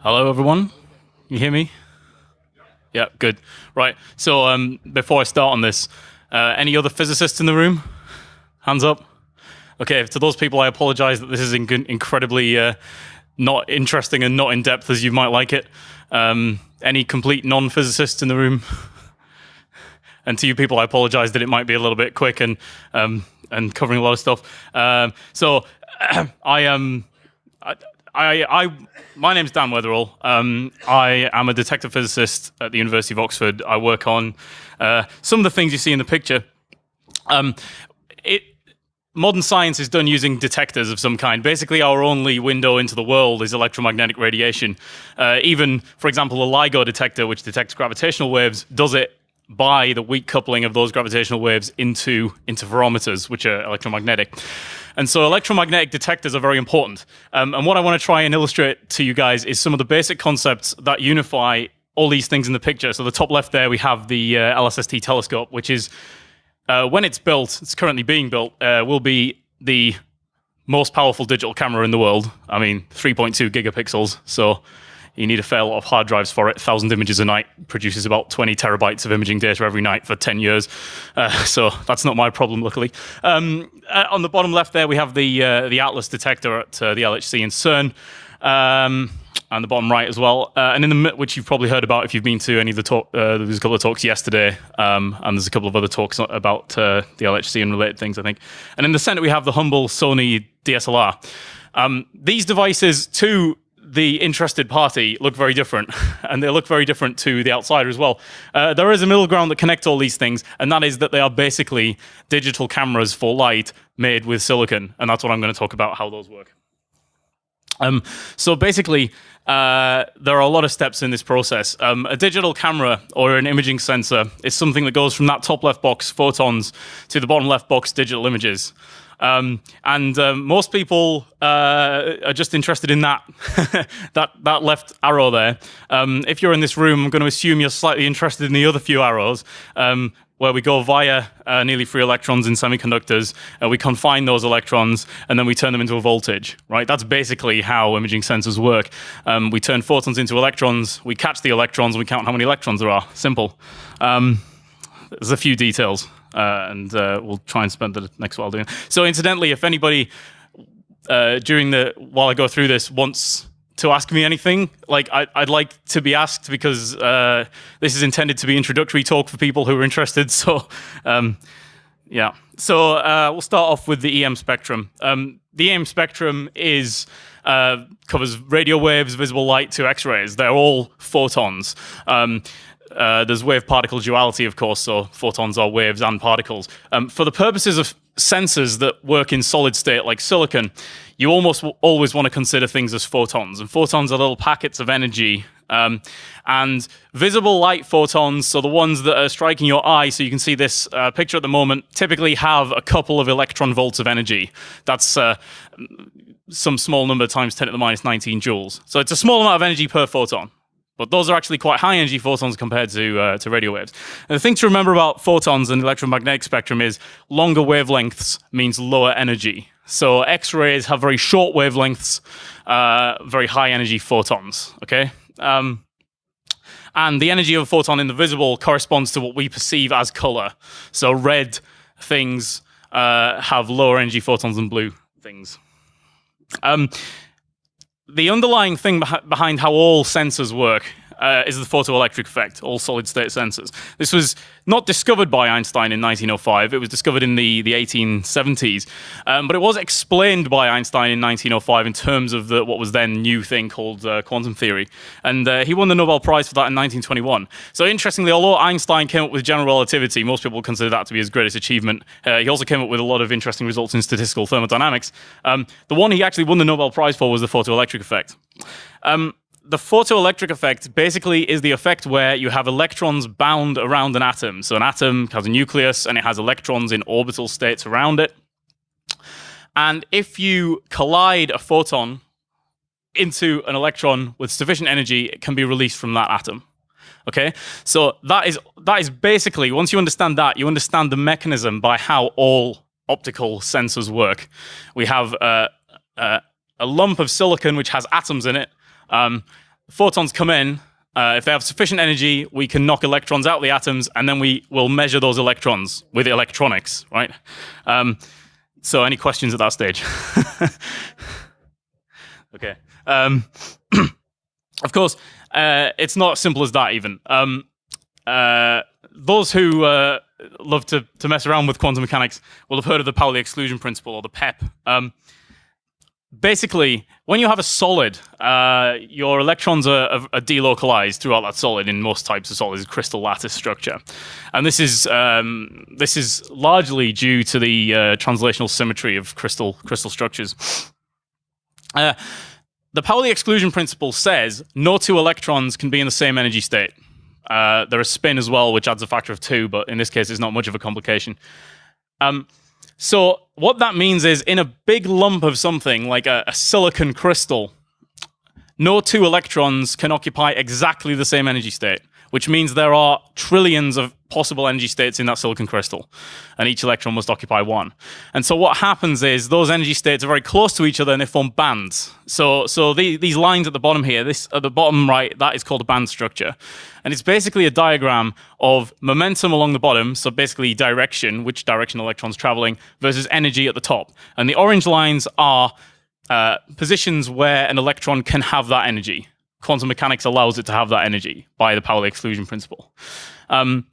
Hello, everyone. You hear me? Yeah, good. Right. So, um, before I start on this, uh, any other physicists in the room? Hands up. Okay. To those people, I apologize that this is in- incredibly uh, not interesting and not in depth as you might like it. Um, any complete non-physicists in the room? and to you people, I apologize that it might be a little bit quick and um, and covering a lot of stuff. Um, so, I am. Um, I, I, my name's Dan Weatherill. Um, I am a detector physicist at the University of Oxford. I work on uh, some of the things you see in the picture. Um, it, modern science is done using detectors of some kind. Basically, our only window into the world is electromagnetic radiation. Uh, even, for example, a LIGO detector, which detects gravitational waves, does it by the weak coupling of those gravitational waves into interferometers, which are electromagnetic. And so electromagnetic detectors are very important. Um, and what I want to try and illustrate to you guys is some of the basic concepts that unify all these things in the picture. So the top left there, we have the uh, LSST telescope, which is, uh, when it's built, it's currently being built, uh, will be the most powerful digital camera in the world. I mean, 3.2 gigapixels. So you need a fair lot of hard drives for it. 1,000 images a night produces about 20 terabytes of imaging data every night for 10 years. Uh, so that's not my problem, luckily. Um, uh, on the bottom left there, we have the, uh, the Atlas detector at uh, the LHC in CERN. Um, and the bottom right as well. Uh, and in the which you've probably heard about if you've been to any of the talk. Uh, a couple of talks yesterday, um, and there's a couple of other talks about uh, the LHC and related things, I think. And in the center we have the humble Sony DSLR. Um, these devices, too, the interested party look very different, and they look very different to the outsider as well. Uh, there is a middle ground that connects all these things, and that is that they are basically digital cameras for light made with silicon, and that's what I'm going to talk about how those work. Um, so basically, uh, there are a lot of steps in this process. Um, a digital camera or an imaging sensor is something that goes from that top left box, photons, to the bottom left box, digital images. Um, and um, most people uh, are just interested in that, that, that left arrow there. Um, if you're in this room, I'm going to assume you're slightly interested in the other few arrows, um, where we go via uh, nearly free electrons in semiconductors, uh, we confine those electrons, and then we turn them into a voltage, right? That's basically how imaging sensors work. Um, we turn photons into electrons, we catch the electrons, and we count how many electrons there are. Simple. Um, there's a few details uh, and uh, we'll try and spend the next while doing. It. So, incidentally, if anybody uh, during the while I go through this wants to ask me anything, like I, would like to be asked because uh, this is intended to be introductory talk for people who are interested. So, um, yeah. So uh, we'll start off with the EM spectrum. Um, the EM spectrum is uh, covers radio waves, visible light to X-rays. They're all photons. Um, uh, there's wave particle duality, of course, so photons are waves and particles. Um, for the purposes of sensors that work in solid state like silicon, you almost always want to consider things as photons. And photons are little packets of energy. Um, and visible light photons, so the ones that are striking your eye, so you can see this uh, picture at the moment, typically have a couple of electron volts of energy. That's uh, some small number times 10 to the minus 19 joules. So it's a small amount of energy per photon. But those are actually quite high energy photons compared to, uh, to radio waves. And the thing to remember about photons and electromagnetic spectrum is longer wavelengths means lower energy. So X-rays have very short wavelengths, uh, very high energy photons, okay? Um, and the energy of a photon in the visible corresponds to what we perceive as color. So red things uh, have lower energy photons than blue things. Um, the underlying thing beh behind how all sensors work uh, is the photoelectric effect, all solid state sensors. This was not discovered by Einstein in 1905, it was discovered in the, the 1870s, um, but it was explained by Einstein in 1905 in terms of the, what was then new thing called uh, quantum theory. And uh, he won the Nobel Prize for that in 1921. So interestingly, although Einstein came up with general relativity, most people consider that to be his greatest achievement, uh, he also came up with a lot of interesting results in statistical thermodynamics. Um, the one he actually won the Nobel Prize for was the photoelectric effect. Um, the photoelectric effect basically is the effect where you have electrons bound around an atom. So an atom has a nucleus and it has electrons in orbital states around it. And if you collide a photon into an electron with sufficient energy, it can be released from that atom. Okay, so that is that is basically once you understand that, you understand the mechanism by how all optical sensors work. We have uh, uh, a lump of silicon which has atoms in it, um, photons come in. Uh, if they have sufficient energy, we can knock electrons out of the atoms, and then we will measure those electrons with electronics, right? Um, so, any questions at that stage? okay. Um, of course, uh, it's not as simple as that. Even um, uh, those who uh, love to, to mess around with quantum mechanics will have heard of the Pauli exclusion principle or the PEP. Um, basically, when you have a solid, uh, your electrons are, are, delocalized throughout that solid in most types of solids, crystal lattice structure, and this is um, this is largely due to the uh, translational symmetry of crystal crystal structures. Uh, the Pauli exclusion principle says no two electrons can be in the same energy state. Uh, there is spin as well, which adds a factor of two, but in this case, it's not much of a complication. Um, so what that means is in a big lump of something like a, a silicon crystal, no two electrons can occupy exactly the same energy state which means there are trillions of possible energy states in that silicon crystal, and each electron must occupy one. And so what happens is those energy states are very close to each other and they form bands. So, so the, these lines at the bottom here, this at the bottom right, that is called a band structure. And it's basically a diagram of momentum along the bottom, so basically direction, which direction electrons traveling, versus energy at the top. And the orange lines are uh, positions where an electron can have that energy quantum mechanics allows it to have that energy by the Pauli exclusion principle. Um,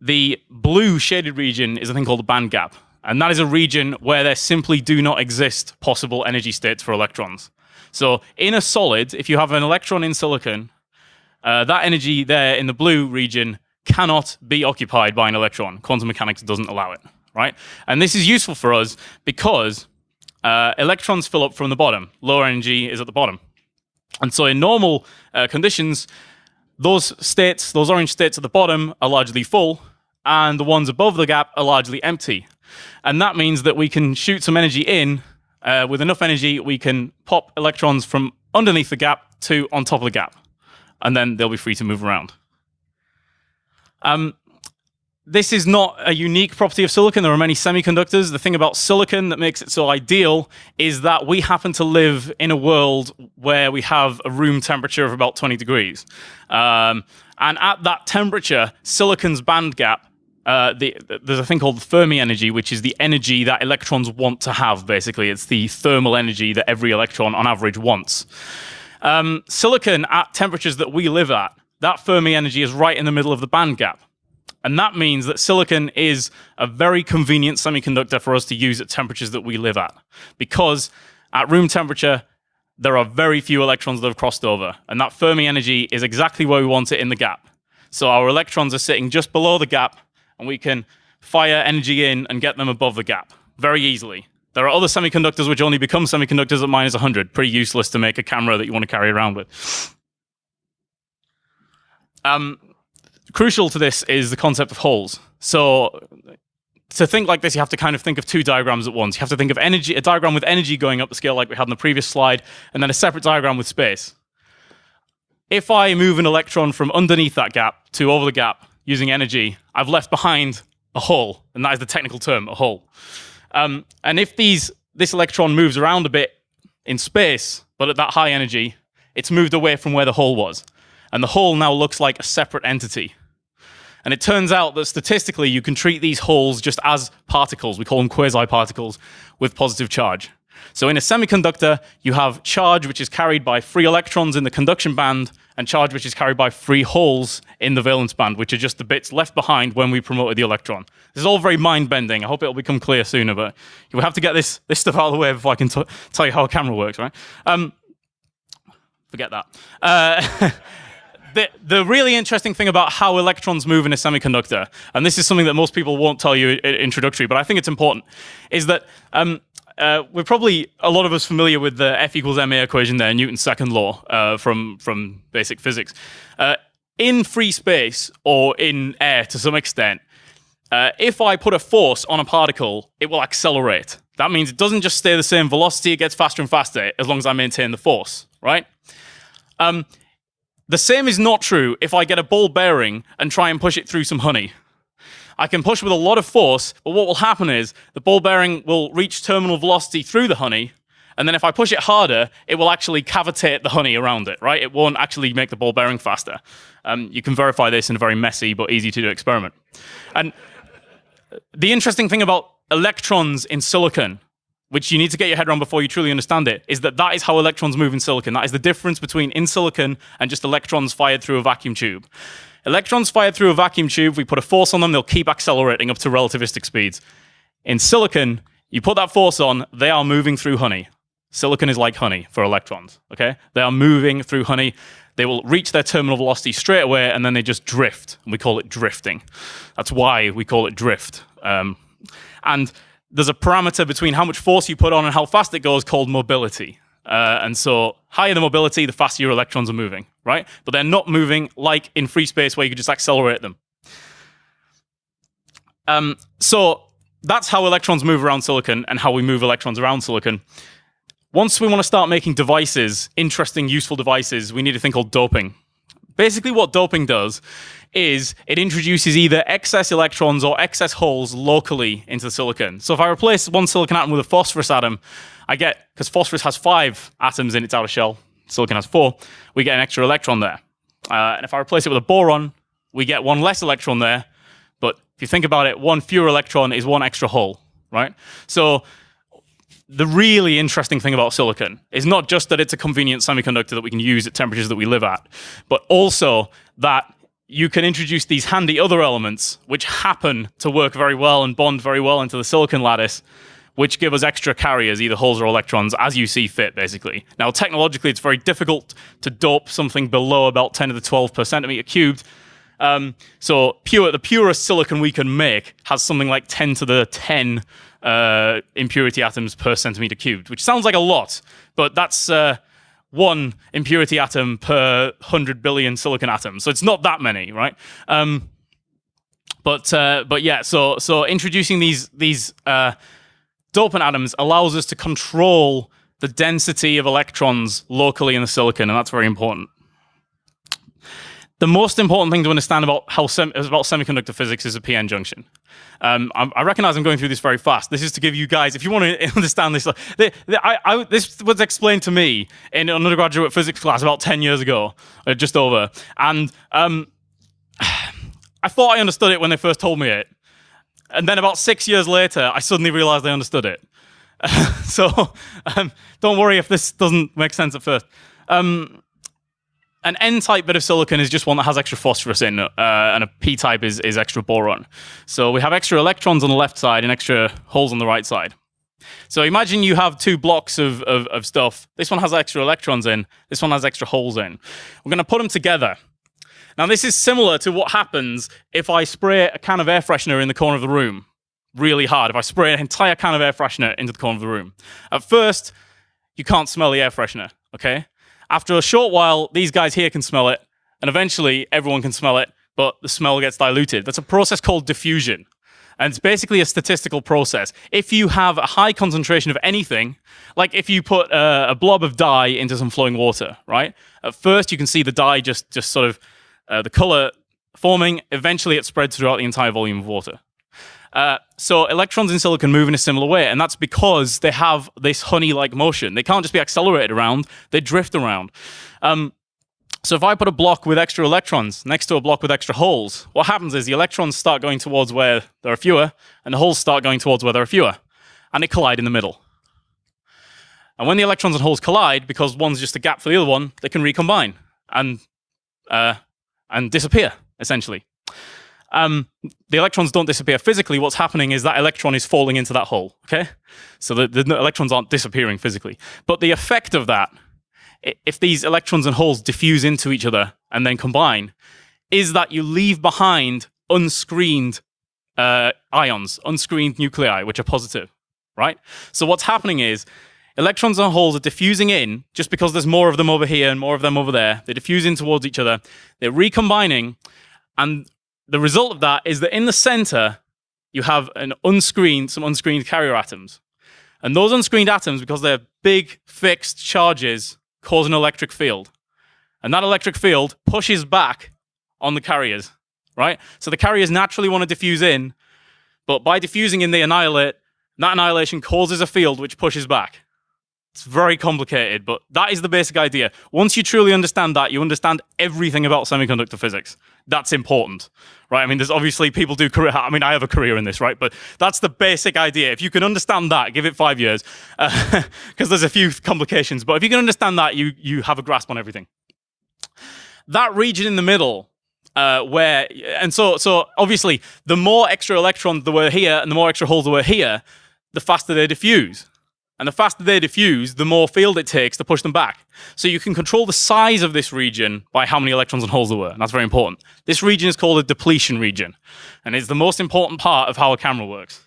the blue shaded region is a thing called the band gap. And that is a region where there simply do not exist possible energy states for electrons. So in a solid, if you have an electron in silicon, uh, that energy there in the blue region cannot be occupied by an electron. Quantum mechanics doesn't allow it, right? And this is useful for us because uh, electrons fill up from the bottom. Lower energy is at the bottom. And so in normal uh, conditions, those states, those orange states at the bottom are largely full, and the ones above the gap are largely empty. And that means that we can shoot some energy in. Uh, with enough energy, we can pop electrons from underneath the gap to on top of the gap. And then they'll be free to move around. Um, this is not a unique property of silicon. There are many semiconductors. The thing about silicon that makes it so ideal is that we happen to live in a world where we have a room temperature of about 20 degrees. Um, and at that temperature, silicon's band gap, uh, the, there's a thing called the Fermi energy, which is the energy that electrons want to have, basically. It's the thermal energy that every electron, on average, wants. Um, silicon, at temperatures that we live at, that Fermi energy is right in the middle of the band gap. And that means that silicon is a very convenient semiconductor for us to use at temperatures that we live at. Because at room temperature, there are very few electrons that have crossed over. And that Fermi energy is exactly where we want it in the gap. So our electrons are sitting just below the gap, and we can fire energy in and get them above the gap very easily. There are other semiconductors which only become semiconductors at minus 100. Pretty useless to make a camera that you want to carry around with. Um, crucial to this is the concept of holes. So to think like this, you have to kind of think of two diagrams at once. You have to think of energy, a diagram with energy going up the scale like we had in the previous slide, and then a separate diagram with space. If I move an electron from underneath that gap to over the gap using energy, I've left behind a hole, and that is the technical term, a hole. Um, and if these this electron moves around a bit in space, but at that high energy, it's moved away from where the hole was. And the hole now looks like a separate entity. And it turns out that statistically, you can treat these holes just as particles. We call them quasi-particles with positive charge. So in a semiconductor, you have charge which is carried by free electrons in the conduction band and charge which is carried by free holes in the valence band, which are just the bits left behind when we promoted the electron. This is all very mind-bending. I hope it'll become clear sooner, but you have to get this, this stuff out of the way before I can tell you how a camera works, right? Um, forget that. Uh, the, the really interesting thing about how electrons move in a semiconductor, and this is something that most people won't tell you in introductory, but I think it's important, is that um, uh, we're probably a lot of us familiar with the F equals ma equation there, Newton's second law uh, from from basic physics. Uh, in free space or in air to some extent, uh, if I put a force on a particle, it will accelerate. That means it doesn't just stay the same velocity; it gets faster and faster as long as I maintain the force, right? Um, the same is not true if I get a ball bearing and try and push it through some honey. I can push with a lot of force, but what will happen is the ball bearing will reach terminal velocity through the honey, And then if I push it harder, it will actually cavitate the honey around it, right? It won't actually make the ball bearing faster. Um, you can verify this in a very messy but easy to do experiment. And the interesting thing about electrons in silicon, which you need to get your head around before you truly understand it, is that that is how electrons move in silicon. That is the difference between in silicon and just electrons fired through a vacuum tube. Electrons fired through a vacuum tube, we put a force on them, they'll keep accelerating up to relativistic speeds. In silicon, you put that force on, they are moving through honey. Silicon is like honey for electrons, okay? They are moving through honey. They will reach their terminal velocity straight away, and then they just drift, and we call it drifting. That's why we call it drift. Um, and there's a parameter between how much force you put on and how fast it goes called mobility. Uh, and so higher the mobility, the faster your electrons are moving, right? But they're not moving like in free space where you could just accelerate them. Um, so that's how electrons move around silicon and how we move electrons around silicon. Once we want to start making devices, interesting, useful devices, we need a thing called doping. Basically, what doping does is it introduces either excess electrons or excess holes locally into the silicon. So if I replace one silicon atom with a phosphorus atom, I get, because phosphorus has five atoms in its outer shell, silicon has four, we get an extra electron there. Uh, and if I replace it with a boron, we get one less electron there. But if you think about it, one fewer electron is one extra hole, right? So the really interesting thing about silicon is not just that it's a convenient semiconductor that we can use at temperatures that we live at, but also that you can introduce these handy other elements which happen to work very well and bond very well into the silicon lattice, which give us extra carriers, either holes or electrons, as you see fit, basically. Now, technologically, it's very difficult to dope something below about 10 to the 12 per centimeter cubed. Um, so pure, the purest silicon we can make has something like 10 to the 10 uh, impurity atoms per centimeter cubed, which sounds like a lot, but that's uh, one impurity atom per 100 billion silicon atoms. So it's not that many, right? Um, but uh, but yeah, so so introducing these these uh, dopant atoms allows us to control the density of electrons locally in the silicon, and that's very important. The most important thing to understand about how sem about semiconductor physics is a p-n junction. Um, I, I, recognize I'm going through this very fast. This is to give you guys, if you want to understand this, the, the, I, I, this was explained to me in an undergraduate physics class about 10 years ago, uh, just over. And um, I thought I understood it when they first told me it. And then about six years later, I suddenly realized I understood it. so um, don't worry if this doesn't make sense at first. Um, an N-type bit of silicon is just one that has extra phosphorus in, uh, and a P-type is, is extra boron. So we have extra electrons on the left side and extra holes on the right side. So imagine you have two blocks of, of, of stuff. This one has extra electrons in, this one has extra holes in. We're going to put them together. Now this is similar to what happens if I spray a can of air freshener in the corner of the room really hard. If I spray an entire can of air freshener into the corner of the room. At first, you can't smell the air freshener, okay? After a short while, these guys here can smell it, and eventually everyone can smell it, but the smell gets diluted. That's a process called diffusion. And it's basically a statistical process. If you have a high concentration of anything, like if you put a, a, blob of dye into some flowing water, right? At first, you can see the dye just, just sort of, uh, the color forming. Eventually, it spreads throughout the entire volume of water. Uh, so electrons in silicon move in a similar way, and that's because they have this honey-like motion. They can't just be accelerated around; they drift around. Um, so if I put a block with extra electrons next to a block with extra holes, what happens is the electrons start going towards where there are fewer, and the holes start going towards where there are fewer, and they collide in the middle. And when the electrons and holes collide, because one's just a gap for the other one, they can recombine and uh, and disappear essentially um, the electrons don't disappear physically. What's happening is that electron is falling into that hole, okay? So the, the electrons aren't disappearing physically. But the effect of that, if these electrons and holes diffuse into each other and then combine, is that you leave behind unscreened uh, ions, unscreened nuclei, which are positive, right? So what's happening is electrons and holes are diffusing in just because there's more of them over here and more of them over there. They diffuse in towards each other. They're recombining, and the result of that is that in the center, you have an unscreened, some unscreened carrier atoms. And those unscreened atoms, because they're big fixed charges, cause an electric field. And that electric field pushes back on the carriers, right? So the carriers naturally want to diffuse in, but by diffusing in, they annihilate. That annihilation causes a field which pushes back. It's very complicated, but that is the basic idea. Once you truly understand that, you understand everything about semiconductor physics. That's important, right? I mean, there's obviously people do career. I mean, I have a career in this, right? But that's the basic idea. If you can understand that, give it five years, because uh, there's a few complications. But if you can understand that, you you have a grasp on everything. That region in the middle uh, where and so so obviously the more extra electrons there were here and the more extra holes there were here, the faster they diffuse. And the faster they diffuse, the more field it takes to push them back. So you can control the size of this region by how many electrons and holes there were. And that's very important. This region is called a depletion region. And it's the most important part of how a camera works.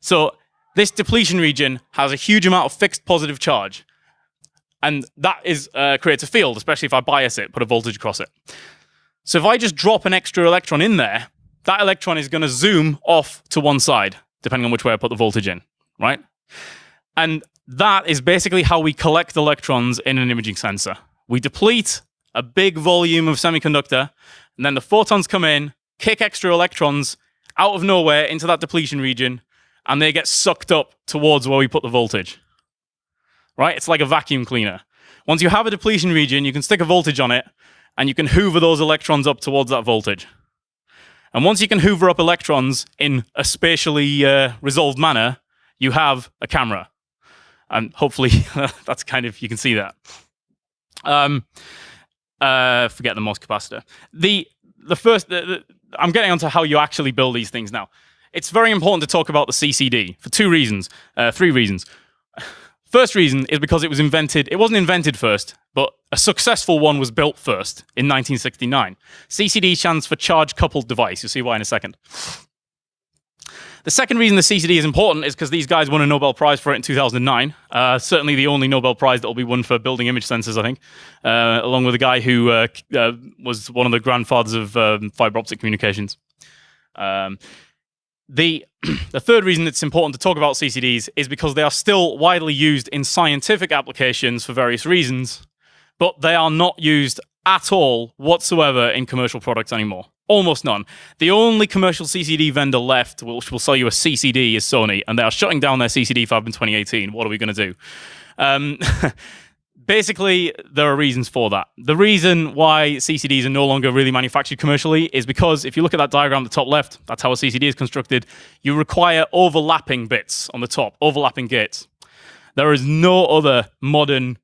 So this depletion region has a huge amount of fixed positive charge. And that is uh, creates a field, especially if I bias it, put a voltage across it. So if I just drop an extra electron in there, that electron is going to zoom off to one side, depending on which way I put the voltage in, right? And that is basically how we collect electrons in an imaging sensor. We deplete a big volume of semiconductor, and then the photons come in, kick extra electrons out of nowhere into that depletion region, and they get sucked up towards where we put the voltage. Right? It's like a vacuum cleaner. Once you have a depletion region, you can stick a voltage on it, and you can hoover those electrons up towards that voltage. And once you can hoover up electrons in a spatially uh, resolved manner, you have a camera and hopefully that's kind of you can see that. Um, uh, forget the MOS capacitor. The the first the, the, I'm getting onto how you actually build these things now. It's very important to talk about the CCD for two reasons, uh, three reasons. First reason is because it was invented. It wasn't invented first, but a successful one was built first in 1969. CCD stands for charge coupled device. You'll see why in a second. The second reason the CCD is important is because these guys won a Nobel Prize for it in 2009. Uh, certainly the only Nobel Prize that will be won for building image sensors, I think, uh, along with a guy who uh, uh was one of the grandfathers of um, fiber optic communications. Um, the, the third reason it's important to talk about CCDs is because they are still widely used in scientific applications for various reasons, but they are not used at all whatsoever in commercial products anymore. Almost none. The only commercial CCD vendor left, which will sell you a CCD, is Sony, and they are shutting down their CCD fab in 2018. What are we going to do? Um, basically, there are reasons for that. The reason why CCDs are no longer really manufactured commercially is because if you look at that diagram at the top left, that's how a CCD is constructed. You require overlapping bits on the top, overlapping gates. There is no other modern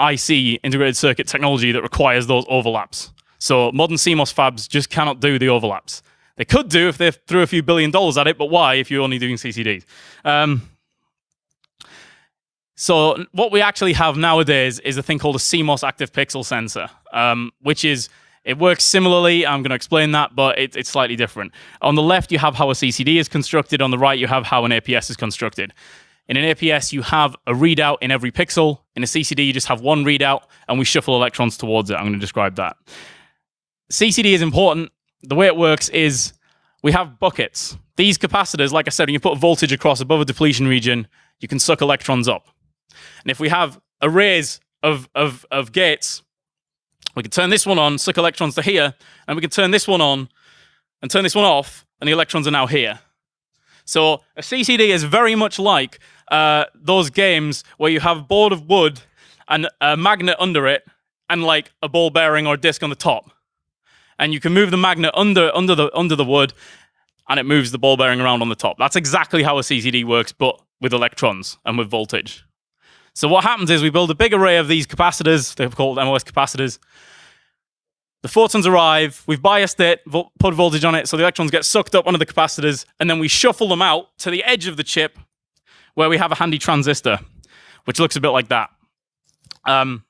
IC integrated circuit technology that requires those overlaps. So modern CMOS fabs just cannot do the overlaps. They could do if they threw a few billion dollars at it, but why if you're only doing CCDs? Um, so what we actually have nowadays is a thing called a CMOS active pixel sensor, um, which is it works similarly. I'm going to explain that, but it, it's slightly different. On the left, you have how a CCD is constructed. On the right, you have how an APS is constructed. In an APS, you have a readout in every pixel. In a CCD, you just have one readout, and we shuffle electrons towards it. I'm going to describe that. CCD is important. The way it works is we have buckets. These capacitors, like I said, when you put voltage across above a depletion region, you can suck electrons up. And if we have arrays of, of, of gates, we can turn this one on, suck electrons to here, and we can turn this one on and turn this one off, and the electrons are now here. So a CCD is very much like uh, those games where you have a board of wood and a magnet under it, and like a ball bearing or a disc on the top and you can move the magnet under under the under the wood and it moves the ball bearing around on the top. That's exactly how a CCD works, but with electrons and with voltage. So what happens is we build a big array of these capacitors, they're called MOS capacitors. The photons arrive, we've biased it, put voltage on it, so the electrons get sucked up under the capacitors, and then we shuffle them out to the edge of the chip where we have a handy transistor, which looks a bit like that. Um,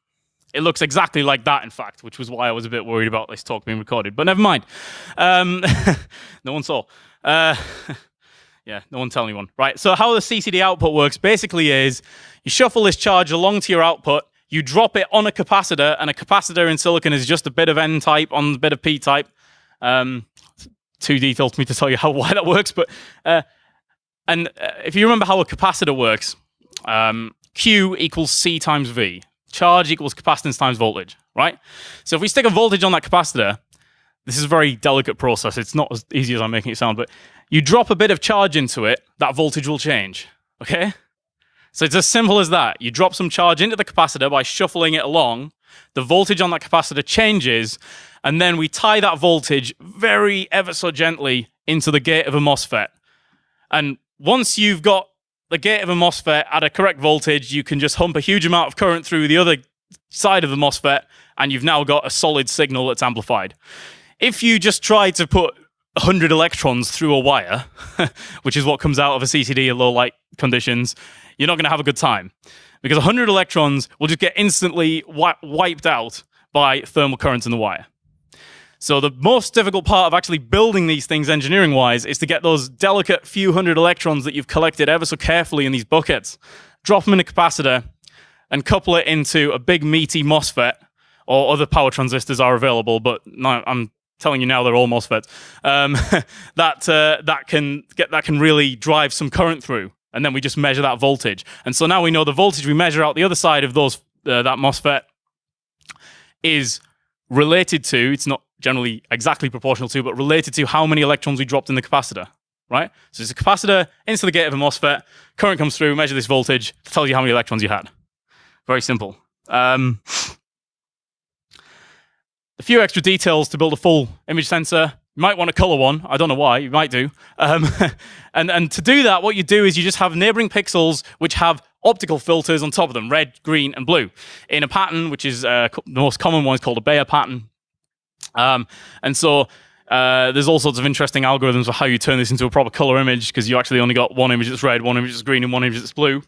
it looks exactly like that, in fact, which was why I was a bit worried about this talk being recorded. But never mind. Um, no one saw. Uh, yeah, no one tell anyone. Right, so how the CCD output works basically is you shuffle this charge along to your output, you drop it on a capacitor, and a capacitor in silicon is just a bit of N-type on a bit of P-type. Um, too detailed for me to tell you how why that works, but uh, and uh, if you remember how a capacitor works, um, Q equals C times V charge equals capacitance times voltage, right? So if we stick a voltage on that capacitor, this is a very delicate process. It's not as easy as I'm making it sound, but you drop a bit of charge into it, that voltage will change, okay? So it's as simple as that. You drop some charge into the capacitor by shuffling it along. The voltage on that capacitor changes, and then we tie that voltage very ever so gently into the gate of a MOSFET. And once you've got the gate of a MOSFET at a correct voltage, you can just hump a huge amount of current through the other side of the MOSFET, and you've now got a solid signal that's amplified. If you just try to put 100 electrons through a wire, which is what comes out of a CCD at low light conditions, you're not going to have a good time. Because 100 electrons will just get instantly wi wiped out by thermal currents in the wire. So the most difficult part of actually building these things engineering-wise is to get those delicate few hundred electrons that you've collected ever so carefully in these buckets, drop them in a capacitor, and couple it into a big meaty MOSFET, or other power transistors are available, but I'm telling you now they're all MOSFETs, um, that, uh, that, can get, that can really drive some current through. And then we just measure that voltage. And so now we know the voltage we measure out the other side of those uh, that MOSFET is related to, it's not generally exactly proportional to, but related to how many electrons we dropped in the capacitor, right? So it's a capacitor into the gate of a MOSFET, current comes through, measure this voltage, tells you how many electrons you had. Very simple. Um, a few extra details to build a full image sensor. You might want a color one. I don't know why. You might do. Um, and, and to do that, what you do is you just have neighboring pixels which have optical filters on top of them, red, green, and blue, in a pattern which is uh, the most common one is called a Bayer pattern. Um, and so uh, there's all sorts of interesting algorithms for how you turn this into a proper color image because you actually only got one image that's red, one image that's green, and one image that's blue.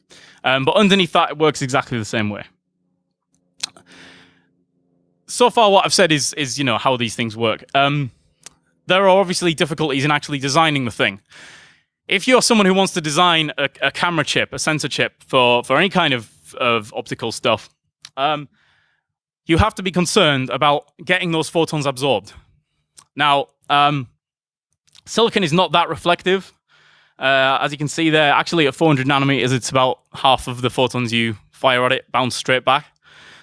Um, but underneath that, it works exactly the same way. So far, what I've said is, is you know, how these things work. Um, there are obviously difficulties in actually designing the thing. If you're someone who wants to design a, a camera chip, a sensor chip for, for any kind of, of optical stuff, um, you have to be concerned about getting those photons absorbed. Now, um, silicon is not that reflective. Uh, as you can see there, actually at 400 nanometers, it's about half of the photons you fire at it bounce straight back.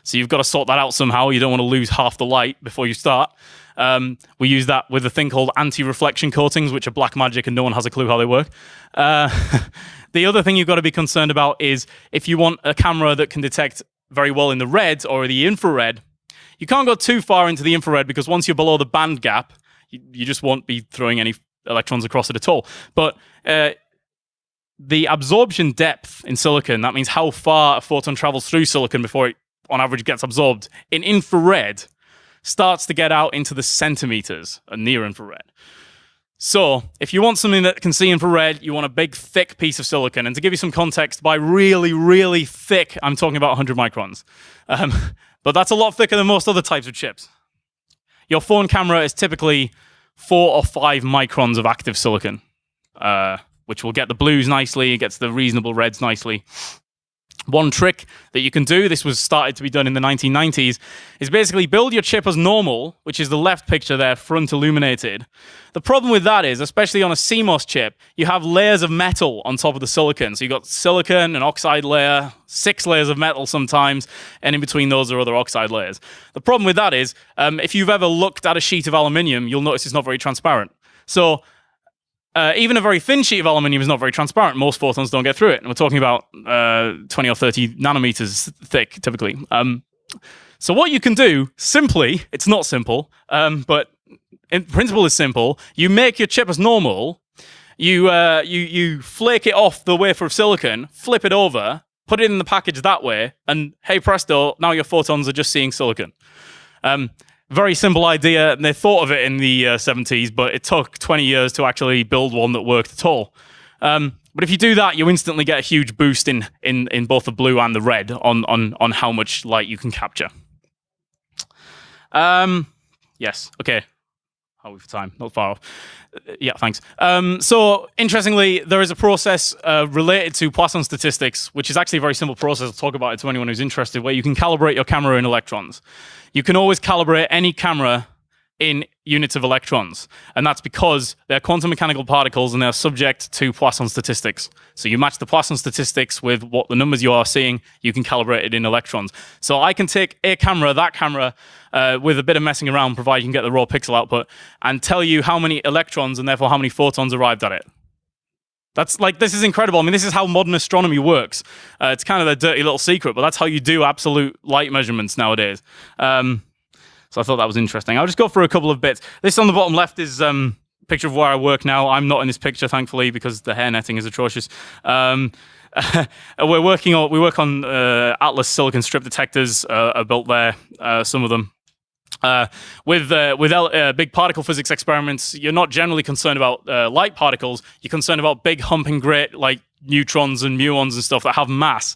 So you've got to sort that out somehow. You don't want to lose half the light before you start. Um, we use that with a thing called anti-reflection coatings, which are black magic and no one has a clue how they work. Uh, the other thing you've got to be concerned about is if you want a camera that can detect very well in the red or the infrared, you can't go too far into the infrared because once you're below the band gap, you, you just won't be throwing any electrons across it at all. But uh, the absorption depth in silicon, that means how far a photon travels through silicon before it, on average, gets absorbed, in infrared starts to get out into the centimeters, a near infrared. So, if you want something that can see infrared, you want a big, thick piece of silicon. And to give you some context, by really, really thick, I'm talking about 100 microns. Um, but that's a lot thicker than most other types of chips. Your phone camera is typically four or five microns of active silicon, uh, which will get the blues nicely, gets the reasonable reds nicely. One trick that you can do, this was started to be done in the 1990s, is basically build your chip as normal, which is the left picture there, front illuminated. The problem with that is, especially on a CMOS chip, you have layers of metal on top of the silicon. So you've got silicon, an oxide layer, six layers of metal sometimes, and in between those are other oxide layers. The problem with that is, um, if you've ever looked at a sheet of aluminium, you'll notice it's not very transparent. So uh, even a very thin sheet of aluminium is not very transparent. Most photons don't get through it. And we're talking about uh, 20 or 30 nanometers thick, typically. Um, so what you can do, simply, it's not simple, um, but in principle is simple. You make your chip as normal. You, uh, you, you flake it off the wafer of silicon, flip it over, put it in the package that way, and hey presto, now your photons are just seeing silicon. Um, very simple idea, and they thought of it in the uh, 70s, but it took 20 years to actually build one that worked at all. Um, but if you do that, you instantly get a huge boost in, in, in both the blue and the red on, on, on how much light you can capture. Um, yes, okay. Are we for time? Not far off. Uh, yeah, thanks. Um, so, interestingly, there is a process uh, related to Poisson statistics, which is actually a very simple process. I'll talk about it to anyone who's interested, where you can calibrate your camera in electrons you can always calibrate any camera in units of electrons. And that's because they're quantum mechanical particles and they're subject to Poisson statistics. So you match the Poisson statistics with what the numbers you are seeing, you can calibrate it in electrons. So I can take a camera, that camera, uh, with a bit of messing around, provided you can get the raw pixel output, and tell you how many electrons and therefore how many photons arrived at it. That's like this is incredible. I mean, this is how modern astronomy works. Uh, it's kind of a dirty little secret, but that's how you do absolute light measurements nowadays. Um, so I thought that was interesting. I'll just go through a couple of bits. This on the bottom left is um, picture of where I work now. I'm not in this picture, thankfully, because the hair netting is atrocious. Um, we're working on we work on uh, Atlas silicon strip detectors uh, are built there. Uh, some of them uh, with uh, with uh, big particle physics experiments, you're not generally concerned about light particles. You're concerned about big humping great like neutrons and muons and stuff that have mass,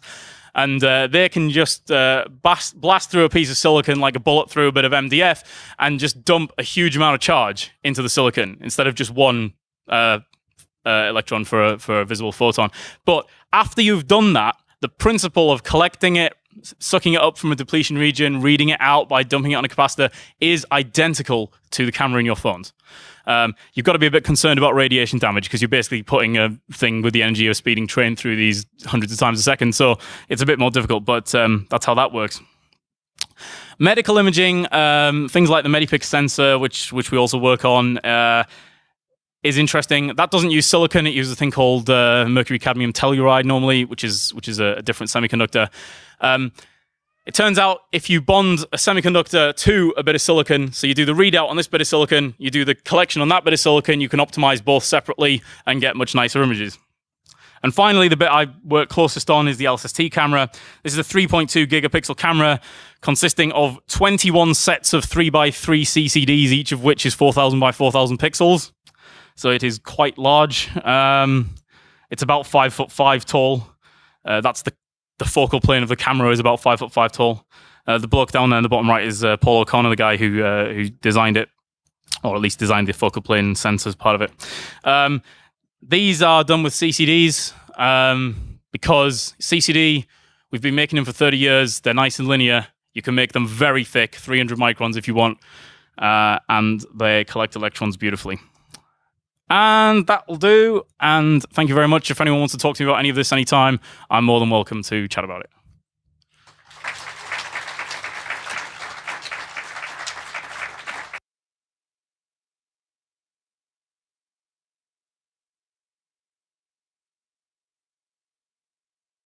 and uh, they can just uh, blast, blast through a piece of silicon like a bullet through a bit of MDF and just dump a huge amount of charge into the silicon instead of just one electron for a, for a visible photon. But after you've done that, the principle of collecting it, sucking it up from a depletion region, reading it out by dumping it on a capacitor is identical to the camera in your phones. Um, you've got to be a bit concerned about radiation damage because you're basically putting a thing with the energy of a speeding train through these hundreds of times a second. So it's a bit more difficult, but um, that's how that works. Medical imaging, um, things like the Medipix sensor, which which we also work on. Uh, is interesting. That doesn't use silicon; it uses a thing called uh, mercury cadmium telluride normally, which is which is a, a different semiconductor. Um, it turns out if you bond a semiconductor to a bit of silicon, so you do the readout on this bit of silicon, you do the collection on that bit of silicon, you can optimize both separately and get much nicer images. And finally, the bit I work closest on is the LSST camera. This is a 3.2 gigapixel camera consisting of 21 sets of 3x3 CCDs, each of which is 4,000 by 4,000 pixels. So it is quite large. Um, it's about five foot five tall. Uh, that's the the focal plane of the camera is about five foot five tall. Uh, the bloke down there in the bottom right is uh, Paul O'Connor, the guy who uh, who designed it, or at least designed the focal plane sensors part of it. Um, these are done with CCDs um, because CCD, we've been making them for 30 years. They're nice and linear. You can make them very thick, 300 microns if you want, uh, and they collect electrons beautifully. And that will do. And thank you very much. If anyone wants to talk to me about any of this anytime, I'm more than welcome to chat about it.